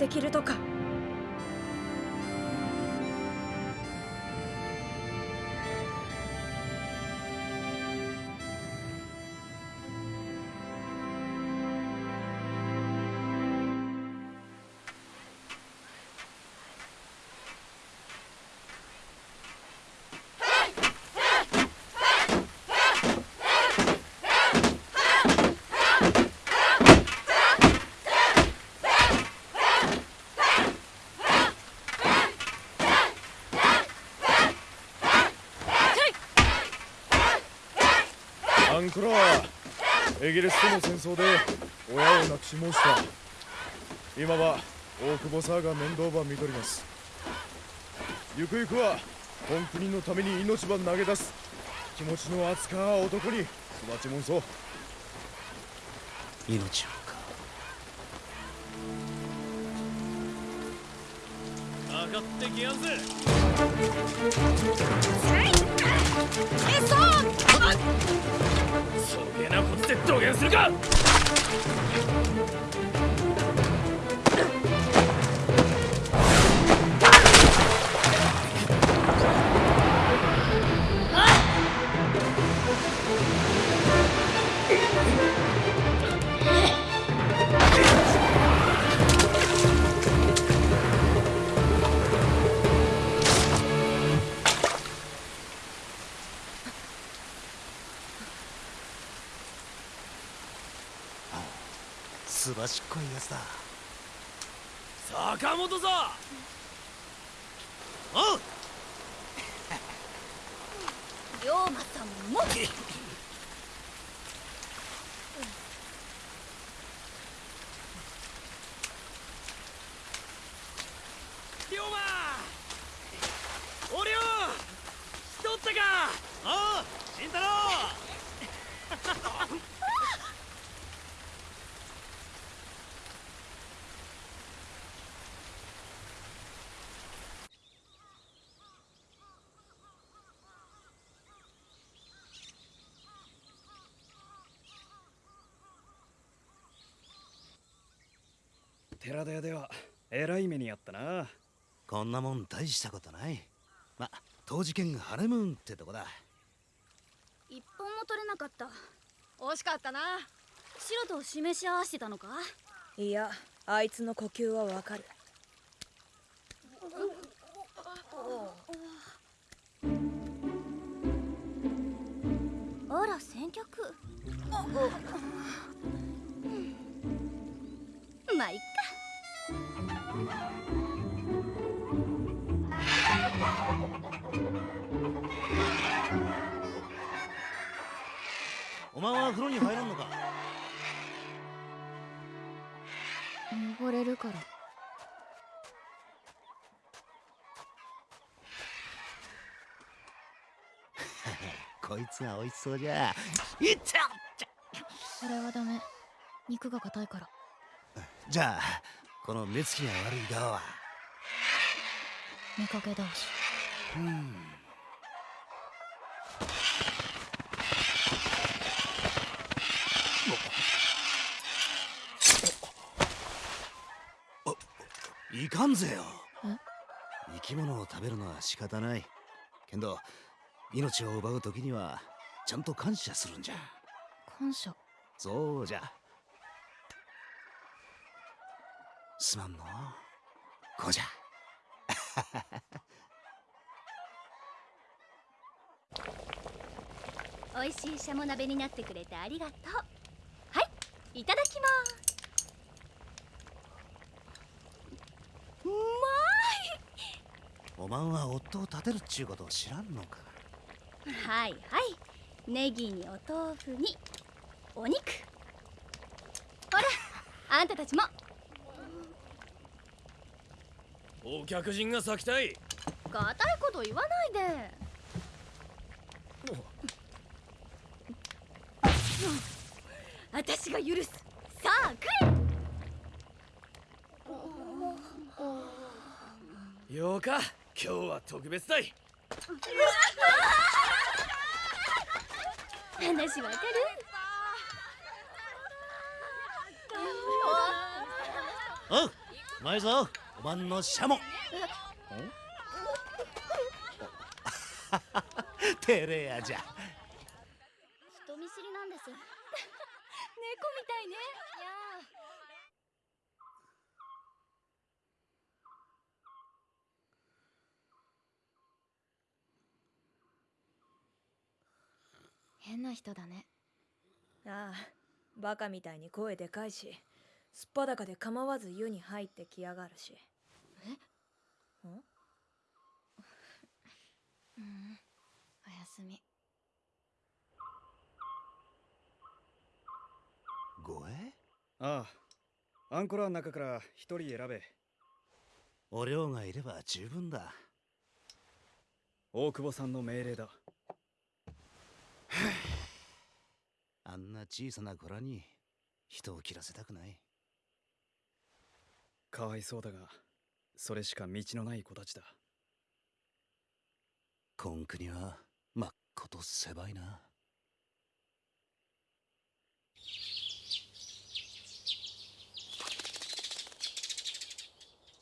できるとか。イギリスとの戦争で親を亡くし申した。今は大久保沢が面倒ば見とります。ゆくゆくは本国のために命ば投げ出す。気持ちの熱か男に育ちもんそう。命をか。上がってきやんぜ。えそうそげなことで土下するか！しっこいやつだ坂本さおう龍馬さんも。龍馬おりょうしとったか。おう慎太郎 ではえらい目にあったな。こんなもん大したことない。ま当時券がハネムーンってとこだ。一本も取れなかった。惜しかったな。白と示し合わせてたのか？いやあいつの呼吸はわかる。あら先客こいつが美味しそうじゃ。いったそれはダメ。肉が硬いから。じゃあこの目つきが悪い側は？見かけ倒しうん。いかんぜよ。生き物を食べるのは仕方ない。けど命を奪う時にはちゃんと感謝するんじゃ。感謝？そうじゃ。すまんの。こうじゃ。美味しいシャモ鍋になってくれてありがとう。はいいただきます。うまおまんは夫を立てるっちゅうことを知らんのか。いはいはいネギにお豆腐にお肉。ほらあんたたちも。お客人が咲きたい。硬いこと言わないで。が許す。さあ来れようか。今日は特別だい話わかる？おううまいぞおばんのシャモ。照れやじゃ。人見知りなんです。猫みたいね変な人だね。ああバカみたいに声でかいしすっぱだかで構わず湯に入ってきやがるし。うん？おやすみ。ごえ？ああアンコラの中から一人選べ。お涼がいれば十分だ。大久保さんの命令だあんな小さな子らに人を切らせたくない。かわいそうだがそれしか道のない子たちだ。こん国はまっこと狭いな。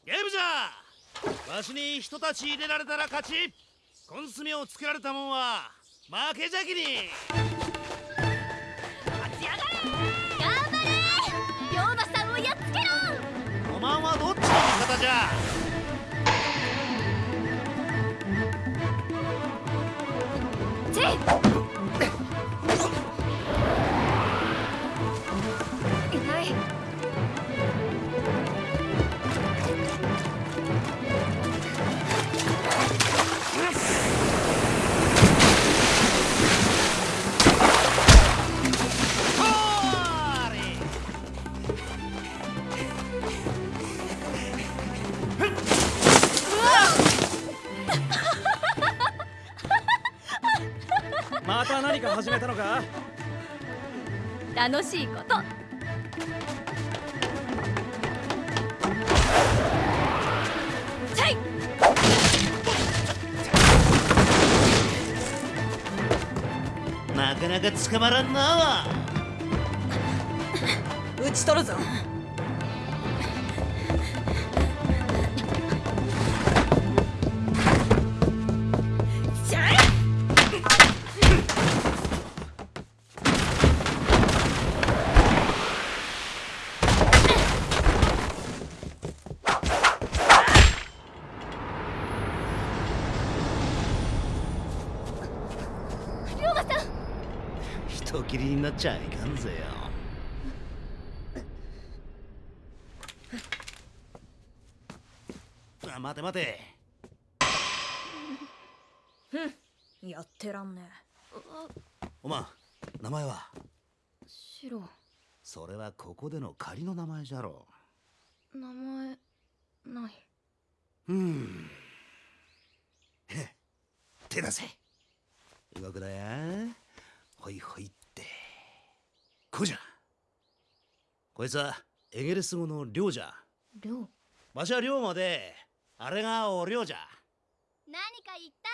ゲームじゃ！わしに人たち入れられたら勝ち。コンスメをつけられたもんは負けじゃきに。頑張れ龍馬さんをやっつけろおまんはどっちの味方じゃか始めたのか？楽しいこと。チェイ！なかなか捕まらんな。撃ち取るぞ人斬りになっちゃいかんぜよ。あ待て待て。やってらんねおまん名前は？白それはここでの仮の名前じゃろ名前ない。うん。へ手出せ。動くだや。ほいほいこうじゃこいつはエゲレス語の領じゃ亮わしは龍馬であれがお領じゃ何か言った？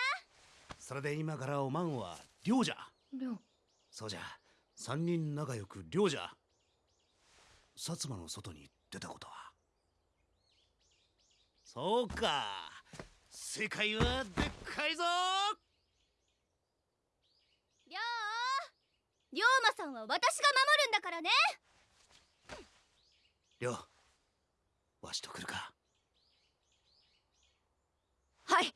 それで今からおまんは領じゃ亮そうじゃ。三人仲良く領じゃ薩摩の外に出たことは。そうか。世界はでっかいぞ。龍龍馬さんは私が守るんだからね。領わしと来るか。はい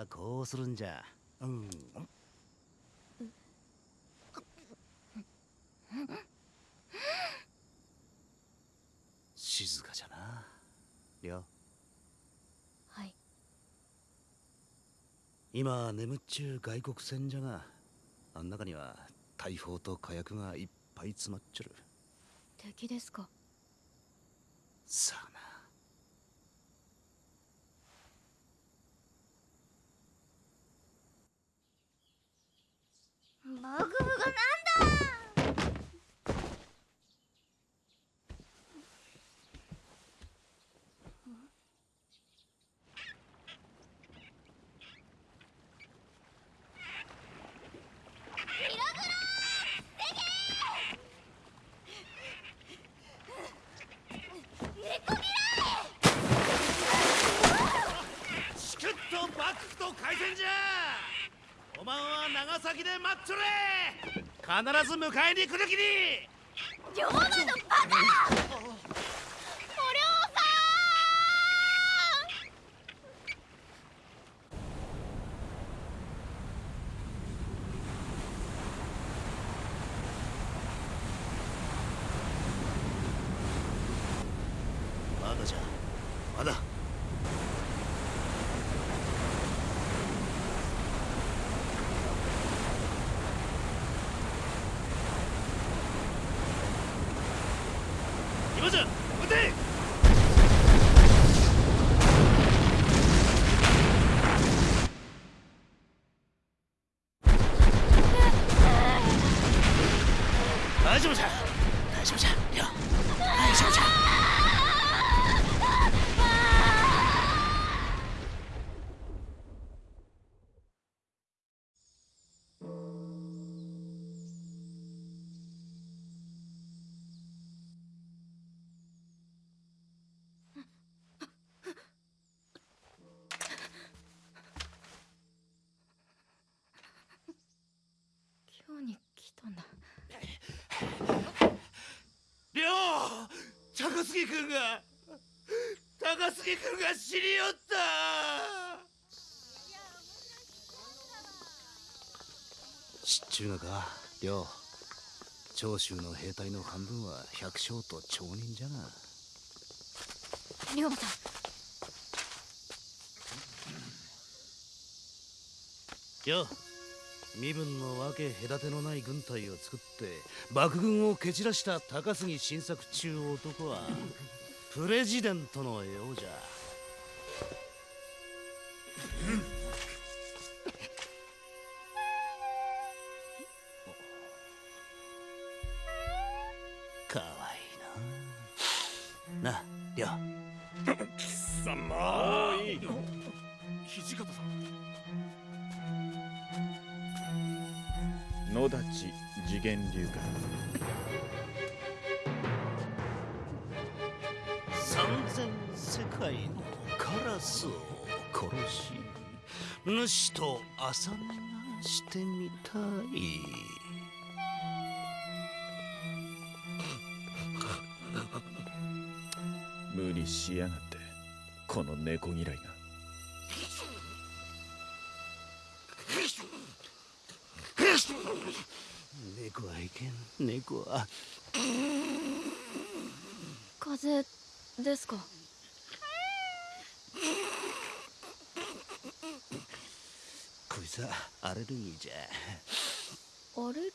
はこうするんじゃ。うん。静かじゃな。りょうはい。今眠っちゅう外国船じゃがあん中には大砲と火薬がいっぱい詰まっちょる。敵ですか。さあなマグムがなんだチクッとバックと海鮮じゃおまんは長崎で待っちょれ。必ず迎えに来るきに龍馬のバカお涼さまだじゃまだ今じゃ撃て大丈夫じゃ大丈夫じゃりょう大丈夫じゃ今日に来たんだりょう高杉君が高杉君が死によった。知っちゅうがか？りょう。長州の兵隊の半分は百姓と町人じゃが龍馬さん。りょう身分の分け隔てのない軍隊を作って爆軍を蹴散らした高杉晋作中男はプレジデントのようじゃ。朝寝がしてみたい。無理しやがってこの猫嫌いが。猫はいけん。猫は。風邪ですか？こいつはアレルギーじゃ。アレル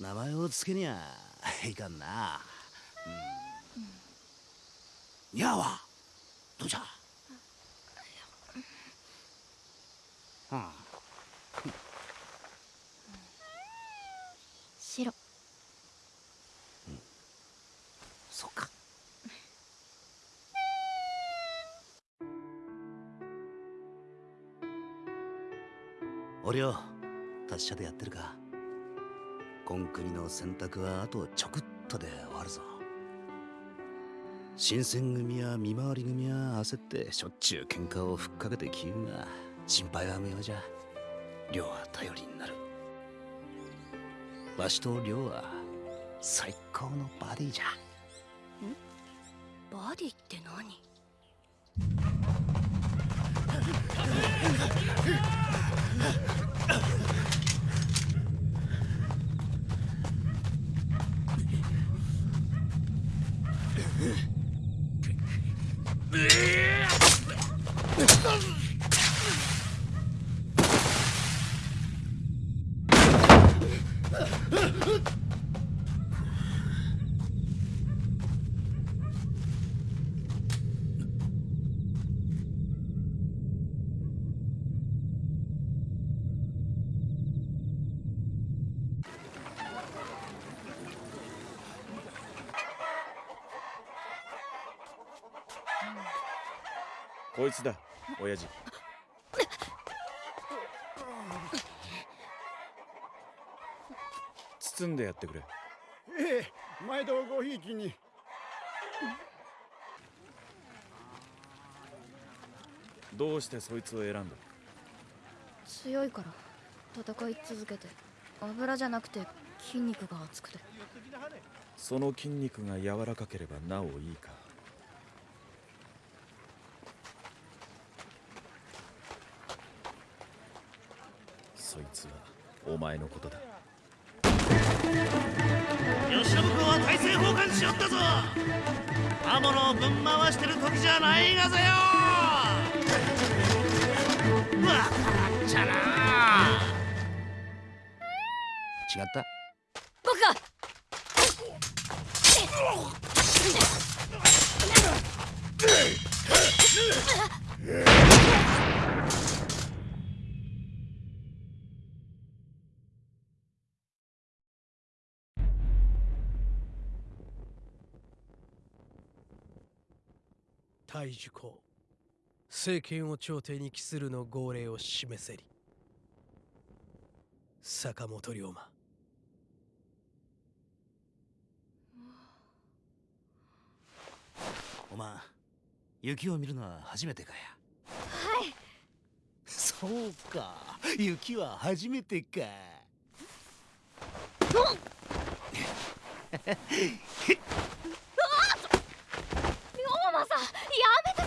名前をつけにゃいかんな。うん。やあは達者でやってるか。こん国の選択はあとちょくっとで終わるぞ。新選組や見回り組は焦ってしょっちゅう喧嘩をふっかけてきゆうが心配は無用じゃ。亮は頼りになる。わしと亮は最高のバディじゃ。ん？バディって何？こいつだ親父。包んでやってくれ。ええ毎度ごひいきに。どうしてそいつを選んだ？強いから戦い続けて。油じゃなくて筋肉が厚くて。その筋肉が柔らかければなおいいかそいつはお前のことだ。吉信君は大政奉還しよったぞ。刃物をぶん回してる時じゃないがぜよ。わからんちゃな。違った大樹公政権を朝廷に帰するの号令を示せり。坂本龍馬。おまん雪を見るのは初めてかや？はい。そうか。雪は初めてか。龍 馬さんやめて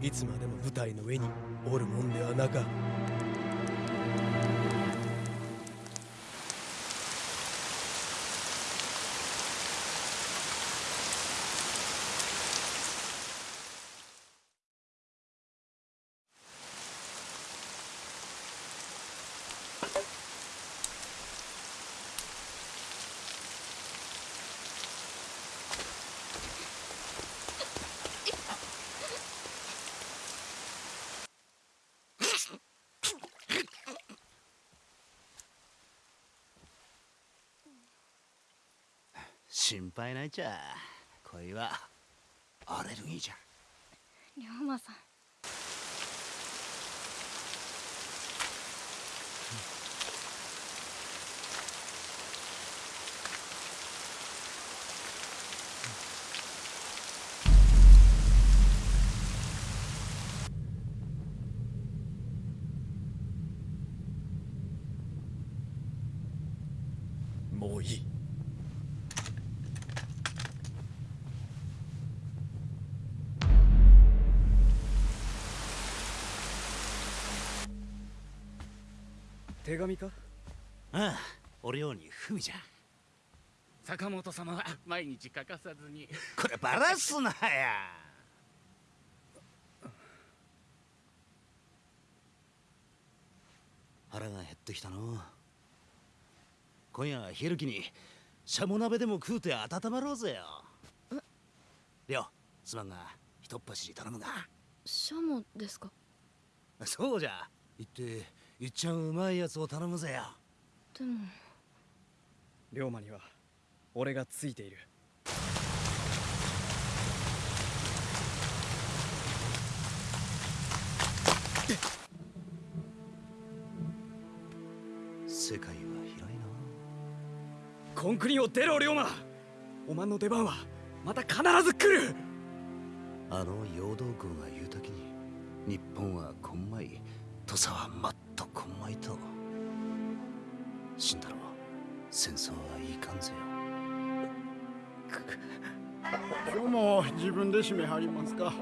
いつまでも舞台の上におるもんではなか心配ないちゃ。恋はアレルギーじゃ。龍馬さん。手紙か？ああ俺ようにふみじゃ。坂本様は 毎日欠かさずに。これバラすなや。腹が減ってきたの。今夜は昼気にシャモ鍋でも食うて温まろうぜよ。りょうすまんがひとっ走り頼むが。シャモですか？そうじゃ。行っていっちゃんうまいやつを頼むぜよ。でも。龍馬には俺がついている。世界は広いな。コンクリを出ろ龍馬。おまんの出番はまた必ず来る。あの陽動軍が言うときに日本はこんまい土佐はもっとこんまいと死んだろ戦争はいかんぜよ。今日も自分で締め張りますか。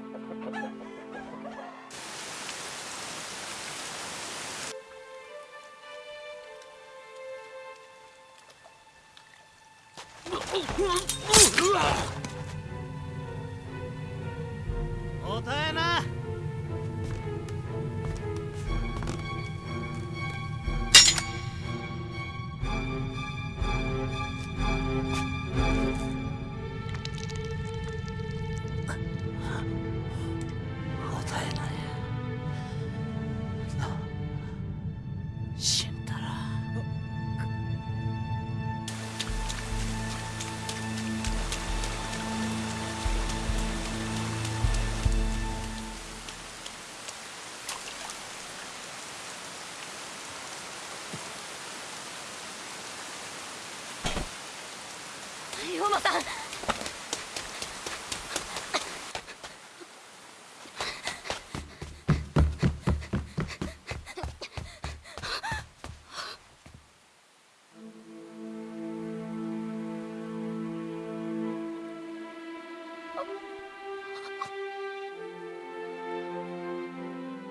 馬さん。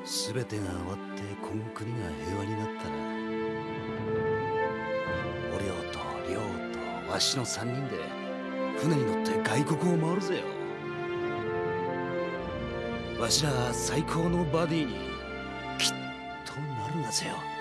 全てが終わってこん国が平和になったらお涼と亮とわしの三人で船に乗って外国を回るぜよ。わしら最高のバディにきっとなるがぜよ。